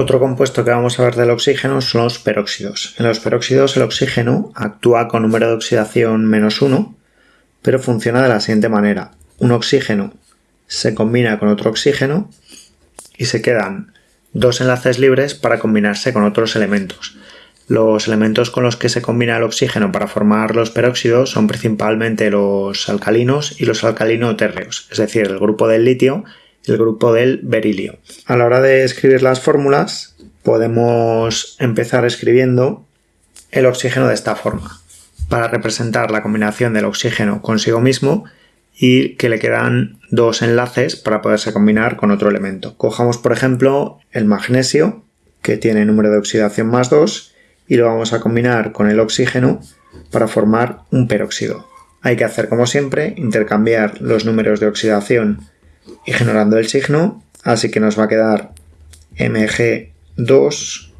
Otro compuesto que vamos a ver del oxígeno son los peróxidos. En los peróxidos el oxígeno actúa con número de oxidación menos 1, pero funciona de la siguiente manera. Un oxígeno se combina con otro oxígeno y se quedan dos enlaces libres para combinarse con otros elementos. Los elementos con los que se combina el oxígeno para formar los peróxidos son principalmente los alcalinos y los alcalino-térreos, es decir, el grupo del litio y el grupo del berilio. A la hora de escribir las fórmulas podemos empezar escribiendo el oxígeno de esta forma, para representar la combinación del oxígeno consigo mismo y que le quedan dos enlaces para poderse combinar con otro elemento. Cojamos por ejemplo el magnesio que tiene número de oxidación más 2 y lo vamos a combinar con el oxígeno para formar un peróxido. Hay que hacer como siempre, intercambiar los números de oxidación y generando el signo, así que nos va a quedar Mg2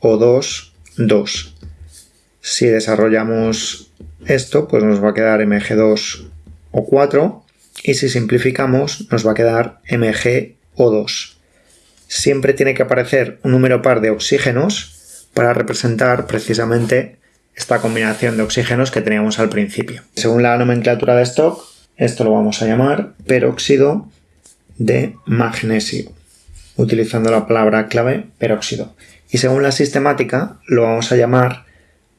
O2 2. Si desarrollamos esto, pues nos va a quedar Mg2 o 4 y si simplificamos nos va a quedar MgO2. Siempre tiene que aparecer un número par de oxígenos para representar precisamente esta combinación de oxígenos que teníamos al principio. Según la nomenclatura de stock, esto lo vamos a llamar peróxido de magnesio, utilizando la palabra clave peróxido. Y según la sistemática, lo vamos a llamar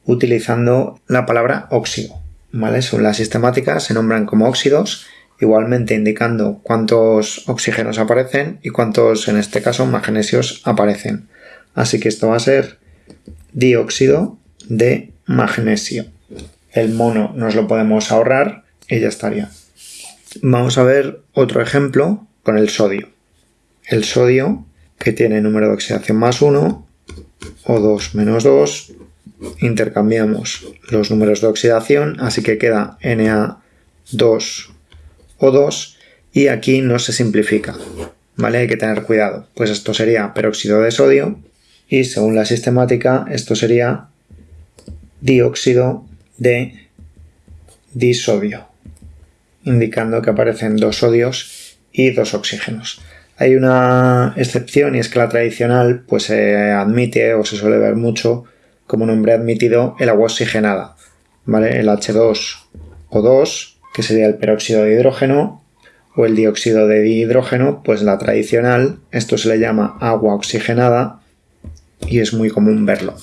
utilizando la palabra óxido. ¿vale? Según la sistemática se nombran como óxidos, igualmente indicando cuántos oxígenos aparecen y cuántos, en este caso, magnesios aparecen. Así que esto va a ser dióxido de magnesio. El mono nos lo podemos ahorrar y ya estaría. Vamos a ver otro ejemplo con el sodio. El sodio, que tiene número de oxidación más 1, o 2 menos 2, intercambiamos los números de oxidación, así que queda Na2O2 y aquí no se simplifica, ¿vale? Hay que tener cuidado, pues esto sería peróxido de sodio y según la sistemática esto sería dióxido de disodio, indicando que aparecen dos sodios y dos oxígenos. Hay una excepción y es que la tradicional pues se admite o se suele ver mucho como nombre admitido el agua oxigenada, ¿vale? El H2O2, que sería el peróxido de hidrógeno, o el dióxido de dihidrógeno, pues la tradicional, esto se le llama agua oxigenada y es muy común verlo.